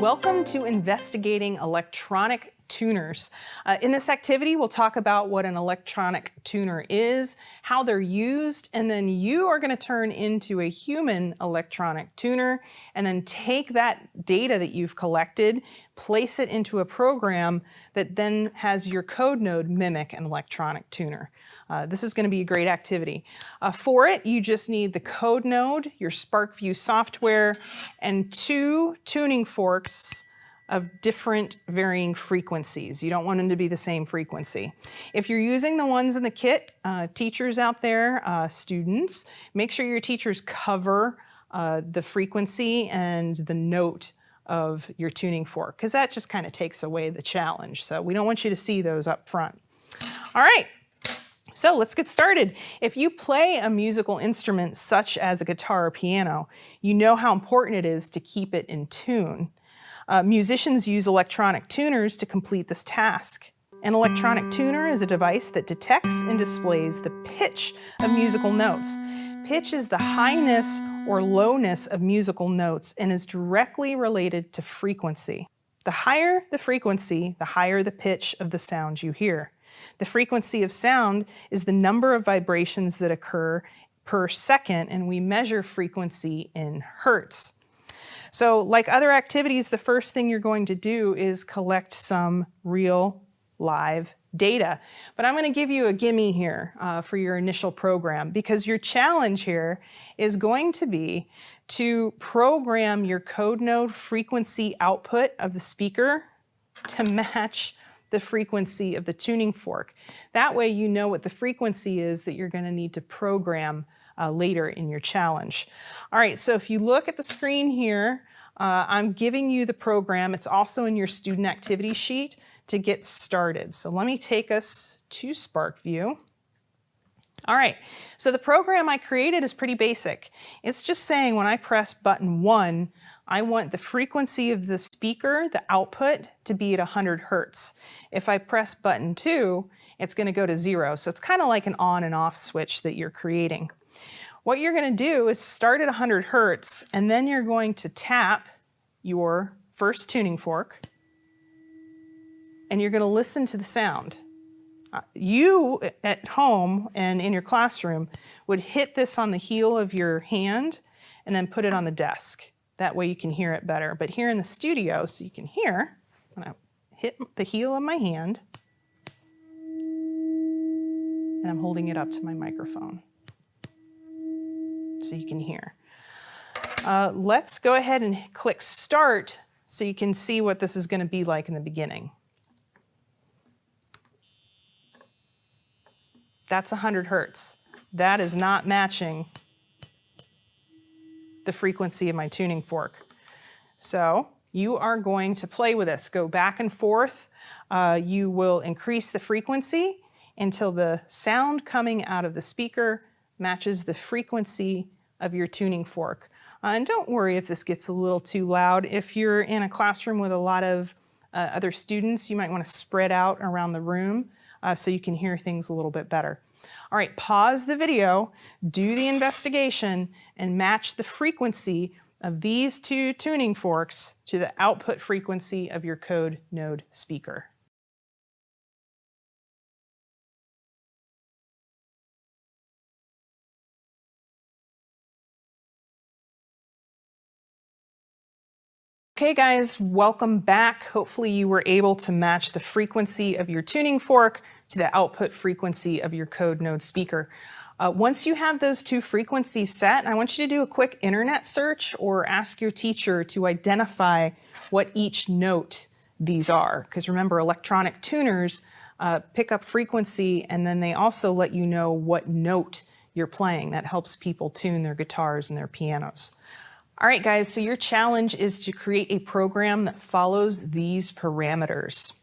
Welcome to Investigating Electronic Tuners. Uh, in this activity, we'll talk about what an electronic tuner is, how they're used, and then you are going to turn into a human electronic tuner and then take that data that you've collected, place it into a program that then has your code node mimic an electronic tuner. Uh, this is going to be a great activity. Uh, for it, you just need the code node, your SPARKVUE software, and two tuning forks of different varying frequencies. You don't want them to be the same frequency. If you're using the ones in the kit, uh, teachers out there, uh, students, make sure your teachers cover uh, the frequency and the note of your tuning fork, because that just kind of takes away the challenge. So we don't want you to see those up front. All right, so let's get started. If you play a musical instrument such as a guitar or piano, you know how important it is to keep it in tune. Uh, musicians use electronic tuners to complete this task. An electronic tuner is a device that detects and displays the pitch of musical notes. Pitch is the highness or lowness of musical notes and is directly related to frequency. The higher the frequency, the higher the pitch of the sound you hear. The frequency of sound is the number of vibrations that occur per second, and we measure frequency in hertz. So like other activities, the first thing you're going to do is collect some real live data. But I'm going to give you a gimme here uh, for your initial program because your challenge here is going to be to program your code node frequency output of the speaker to match the frequency of the tuning fork. That way you know what the frequency is that you're going to need to program uh, later in your challenge. All right, so if you look at the screen here, uh, I'm giving you the program. It's also in your student activity sheet to get started. So let me take us to SPARKVUE. All right, so the program I created is pretty basic. It's just saying when I press button one, I want the frequency of the speaker, the output, to be at 100 hertz. If I press button two, it's going to go to zero. So it's kind of like an on and off switch that you're creating. What you're going to do is start at 100 hertz, and then you're going to tap your first tuning fork, and you're going to listen to the sound. Uh, you at home and in your classroom would hit this on the heel of your hand and then put it on the desk. That way you can hear it better. But here in the studio, so you can hear, I'm gonna hit the heel of my hand and I'm holding it up to my microphone so you can hear. Uh, let's go ahead and click start so you can see what this is gonna be like in the beginning. That's 100 hertz. That is not matching the frequency of my tuning fork. So you are going to play with this. Go back and forth. Uh, you will increase the frequency until the sound coming out of the speaker matches the frequency of your tuning fork. Uh, and don't worry if this gets a little too loud. If you're in a classroom with a lot of uh, other students, you might want to spread out around the room uh, so you can hear things a little bit better. All right, pause the video, do the investigation, and match the frequency of these two tuning forks to the output frequency of your code node speaker. Okay guys, welcome back. Hopefully you were able to match the frequency of your tuning fork to the output frequency of your code node speaker. Uh, once you have those two frequencies set, I want you to do a quick internet search or ask your teacher to identify what each note these are. Because remember, electronic tuners uh, pick up frequency and then they also let you know what note you're playing. That helps people tune their guitars and their pianos. All right, guys, so your challenge is to create a program that follows these parameters.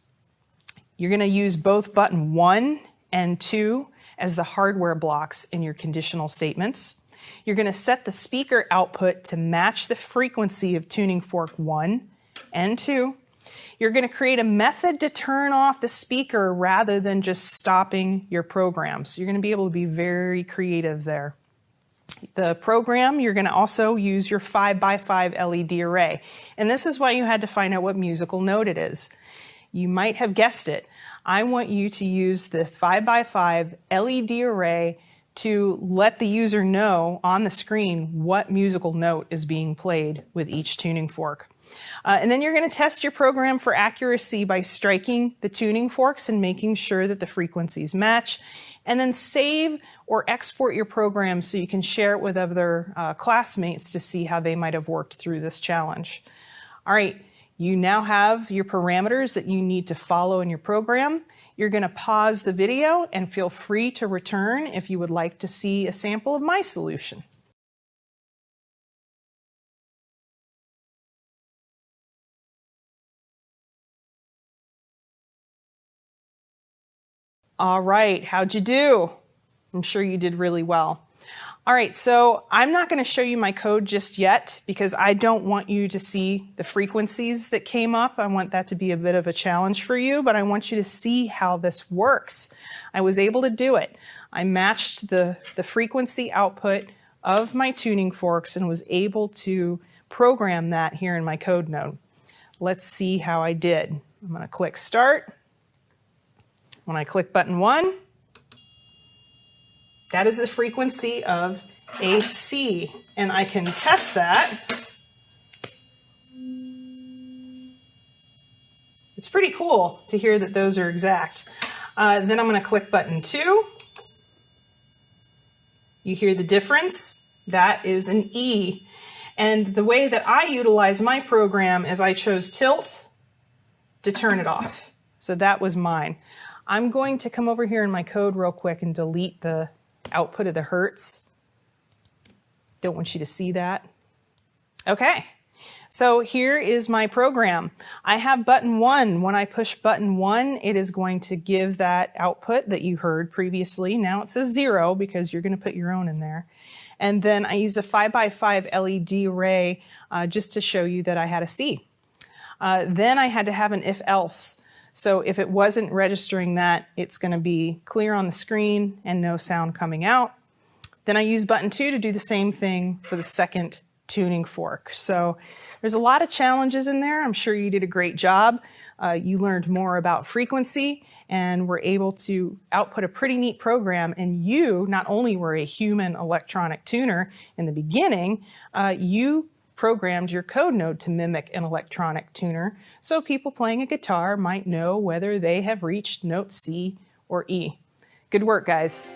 You're going to use both button 1 and 2 as the hardware blocks in your conditional statements. You're going to set the speaker output to match the frequency of tuning fork 1 and 2. You're going to create a method to turn off the speaker rather than just stopping your program. So you're going to be able to be very creative there. the program, you're going to also use your 5x5 LED array. And this is why you had to find out what musical note it is. You might have guessed it. I want you to use the 5x5 LED array to let the user know on the screen what musical note is being played with each tuning fork. Uh, and then you're going to test your program for accuracy by striking the tuning forks and making sure that the frequencies match. And then save or export your program so you can share it with other uh, classmates to see how they might have worked through this challenge. All right, you now have your parameters that you need to follow in your program. You're going to pause the video and feel free to return if you would like to see a sample of my solution. All right, how'd you do? I'm sure you did really well. All right, so I'm not going to show you my code just yet because I don't want you to see the frequencies that came up. I want that to be a bit of a challenge for you, but I want you to see how this works. I was able to do it. I matched the, the frequency output of my tuning forks and was able to program that here in my code node. Let's see how I did. I'm going to click Start. When I click button 1, that is the frequency of AC, and I can test that. It's pretty cool to hear that those are exact. Uh, then I'm going to click button 2. You hear the difference? That is an E. And the way that I utilize my program is I chose tilt to turn it off. So that was mine. I'm going to come over here in my code real quick and delete the output of the hertz. Don't want you to see that. Okay, so here is my program. I have button one. When I push button one, it is going to give that output that you heard previously. Now it says zero because you're gonna put your own in there. And then I use a five by five LED array uh, just to show you that I had a C. Uh, then I had to have an if else. So if it wasn't registering that, it's going to be clear on the screen and no sound coming out. Then I use button two to do the same thing for the second tuning fork. So there's a lot of challenges in there. I'm sure you did a great job. Uh, you learned more about frequency and were able to output a pretty neat program. And you not only were a human electronic tuner in the beginning, uh, you programmed your code node to mimic an electronic tuner, so people playing a guitar might know whether they have reached note C or E. Good work, guys.